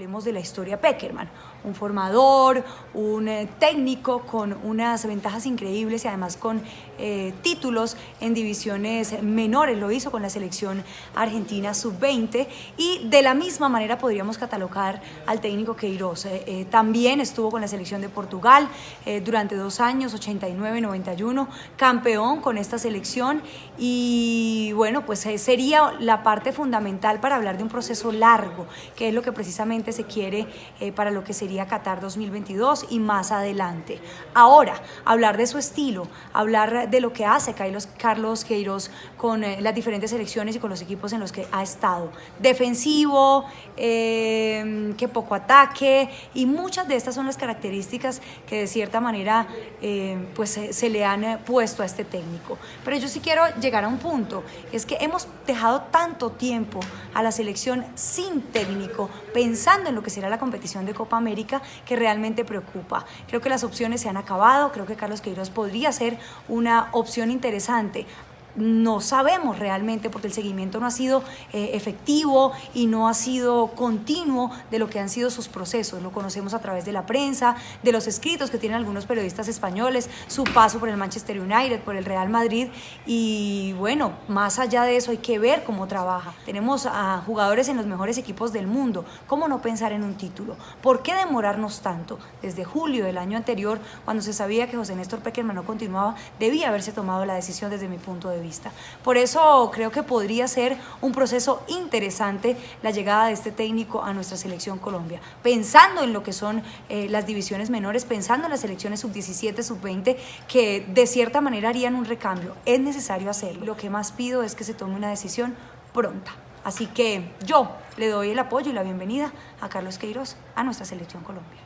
de la historia Peckerman, un formador, un eh, técnico con unas ventajas increíbles y además con eh, títulos en divisiones menores, lo hizo con la selección argentina sub-20 y de la misma manera podríamos catalogar al técnico Queiroz. Eh, también estuvo con la selección de Portugal durante dos años, 89-91, campeón con esta selección y bueno, pues sería la parte fundamental para hablar de un proceso largo, que es lo que precisamente se quiere para lo que sería Qatar 2022 y más adelante. Ahora, hablar de su estilo, hablar de lo que hace Carlos, Queiroz con eh, las diferentes selecciones y con los equipos en los que ha estado. Defensivo, eh, que poco ataque y muchas de estas son las características que de cierta manera eh, pues se, le han puesto a este técnico. Pero yo sí quiero llegar a un punto, es que hemos dejado tanto tiempo a la selección sin técnico, pensando en lo que será la competición de Copa América, que realmente preocupa. Creo que las opciones se han acabado, creo que Carlos Queiroz podría ser una opción interesante no sabemos realmente porque el seguimiento no ha sido eh, efectivo y no ha sido continuo de lo que han sido sus procesos. Lo conocemos a través de la prensa, de los escritos que tienen algunos periodistas españoles, su paso por el Manchester United, por el Real Madrid y bueno, más allá de eso hay que ver cómo trabaja. Tenemos a jugadores en los mejores equipos del mundo. ¿Cómo no pensar en un título? ¿Por qué demorarnos tanto? Desde julio del año anterior, cuando se sabía que José Néstor Peckerman no continuaba, debía haberse tomado la decisión desde mi punto vista. Por eso creo que podría ser un proceso interesante la llegada de este técnico a nuestra selección Colombia, pensando en lo que son eh, las divisiones menores, pensando en las selecciones sub-17, sub-20, que de cierta manera harían un recambio. Es necesario hacerlo. Lo que más pido es que se tome una decisión pronta. Así que yo le doy el apoyo y la bienvenida a Carlos Queiroz a nuestra selección Colombia.